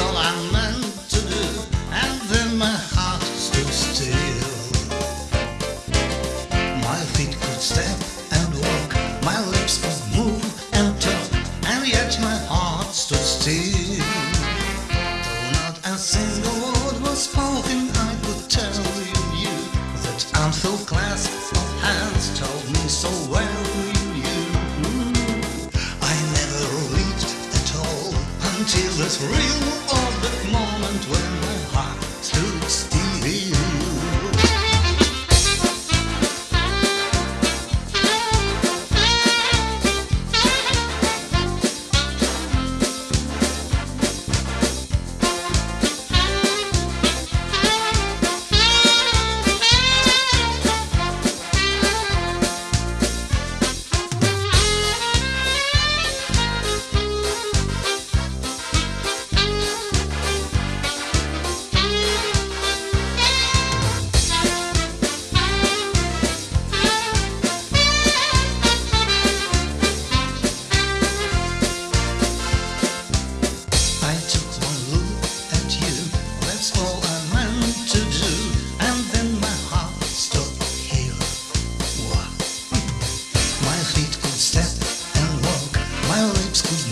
all I meant to do, and then my heart stood still. My feet could and walk, my lips could move and talk, and yet my heart stood still. Though not a single word was spoken, I could tell you, that unfilled clasp of hands told me so well. until this real orbit moment when my heart stood still. how it's